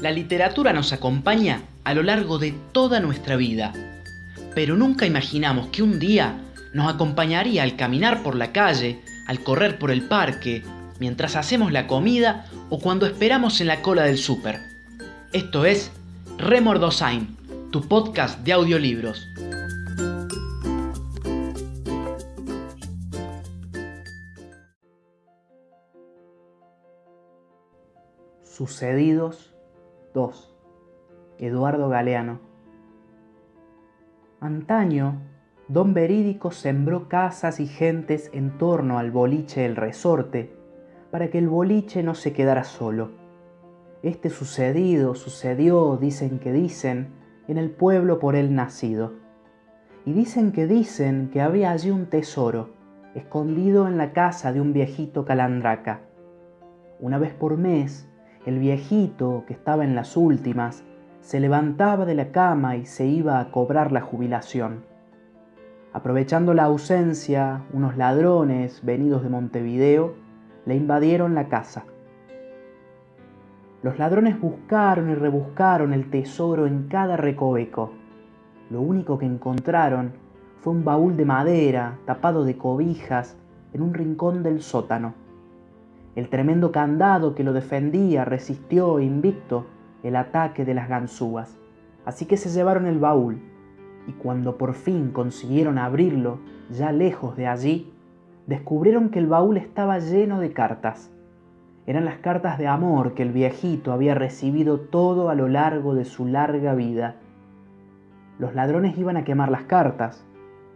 La literatura nos acompaña a lo largo de toda nuestra vida, pero nunca imaginamos que un día nos acompañaría al caminar por la calle, al correr por el parque, mientras hacemos la comida o cuando esperamos en la cola del súper. Esto es Remordosain, tu podcast de audiolibros. Sucedidos 2. Eduardo Galeano. Antaño, don Verídico sembró casas y gentes en torno al boliche El Resorte, para que el boliche no se quedara solo. Este sucedido sucedió, dicen que dicen, en el pueblo por él nacido. Y dicen que dicen que había allí un tesoro, escondido en la casa de un viejito calandraca. Una vez por mes, el viejito, que estaba en las últimas, se levantaba de la cama y se iba a cobrar la jubilación. Aprovechando la ausencia, unos ladrones venidos de Montevideo le invadieron la casa. Los ladrones buscaron y rebuscaron el tesoro en cada recoveco. Lo único que encontraron fue un baúl de madera tapado de cobijas en un rincón del sótano. El tremendo candado que lo defendía resistió invicto el ataque de las ganzúas. Así que se llevaron el baúl y cuando por fin consiguieron abrirlo, ya lejos de allí, descubrieron que el baúl estaba lleno de cartas. Eran las cartas de amor que el viejito había recibido todo a lo largo de su larga vida. Los ladrones iban a quemar las cartas.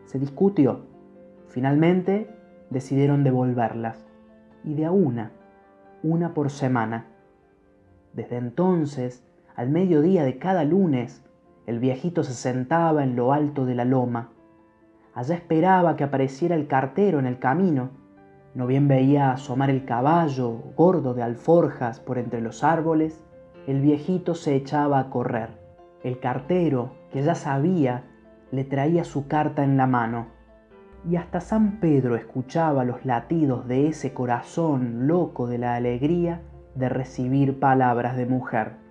Se discutió. Finalmente decidieron devolverlas y de a una, una por semana. Desde entonces, al mediodía de cada lunes, el viejito se sentaba en lo alto de la loma. Allá esperaba que apareciera el cartero en el camino. No bien veía asomar el caballo gordo de alforjas por entre los árboles, el viejito se echaba a correr. El cartero, que ya sabía, le traía su carta en la mano y hasta San Pedro escuchaba los latidos de ese corazón loco de la alegría de recibir palabras de mujer.